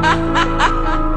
ha ha ha ha